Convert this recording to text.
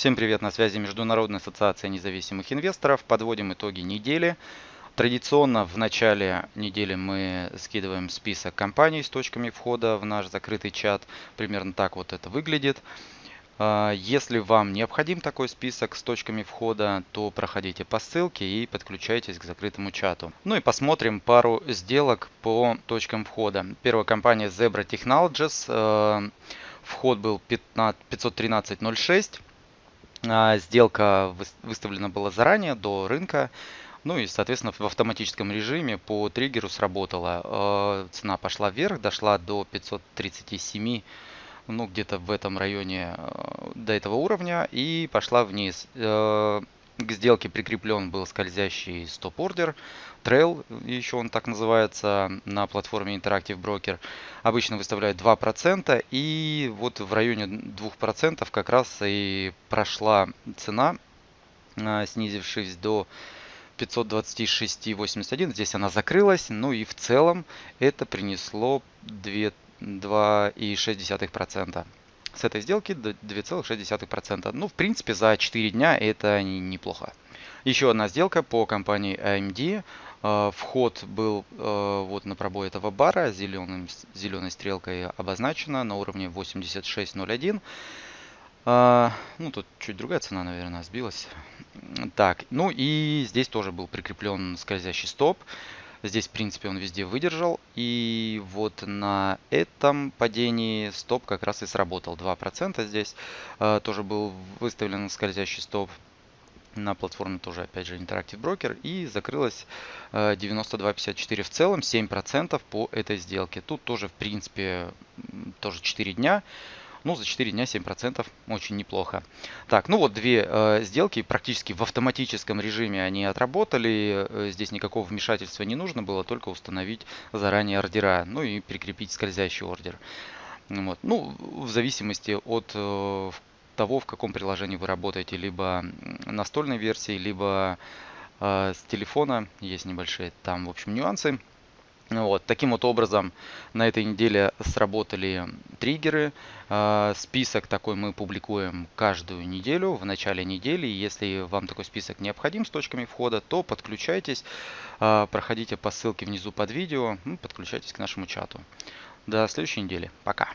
Всем привет, на связи Международная ассоциация независимых инвесторов. Подводим итоги недели. Традиционно в начале недели мы скидываем список компаний с точками входа в наш закрытый чат. Примерно так вот это выглядит. А, если вам необходим такой список с точками входа, то проходите по ссылке и подключайтесь к закрытому чату. Ну и посмотрим пару сделок по точкам входа. Первая компания Zebra Technologies. А, вход был 513.06. А, сделка выставлена была заранее, до рынка. Ну и, соответственно, в автоматическом режиме по триггеру сработала. Цена пошла вверх, дошла до 537 ну, где-то в этом районе э, до этого уровня и пошла вниз. К сделке прикреплен был скользящий стоп-ордер, трейл, еще он так называется, на платформе Interactive Broker. Обычно выставляют 2%, и вот в районе 2% как раз и прошла цена, э, снизившись до 526.81. Здесь она закрылась, ну и в целом это принесло 2 2,6%. С этой сделки 2,6%. Ну, в принципе, за 4 дня это неплохо. Еще одна сделка по компании AMD. Э, вход был э, вот на пробой этого бара, зеленым, зеленой стрелкой обозначена на уровне 86.01. Э, ну, тут чуть другая цена, наверное, сбилась. Так, ну и здесь тоже был прикреплен скользящий стоп. Здесь, в принципе, он везде выдержал. И вот на этом падении стоп как раз и сработал. 2% здесь э, тоже был выставлен скользящий стоп на платформе тоже, опять же, Interactive Broker. И закрылось э, 92.54 в целом, 7% по этой сделке. Тут тоже, в принципе, тоже 4 дня. Ну, за 4 дня 7% очень неплохо. Так, ну вот две э, сделки практически в автоматическом режиме они отработали. Э, здесь никакого вмешательства не нужно было, только установить заранее ордера. Ну и прикрепить скользящий ордер. Вот. Ну, в зависимости от э, того, в каком приложении вы работаете. Либо настольной версии, либо э, с телефона. Есть небольшие там, в общем, нюансы. Вот, таким вот образом на этой неделе сработали триггеры. А, список такой мы публикуем каждую неделю, в начале недели. Если вам такой список необходим с точками входа, то подключайтесь, а, проходите по ссылке внизу под видео, ну, подключайтесь к нашему чату. До следующей недели. Пока.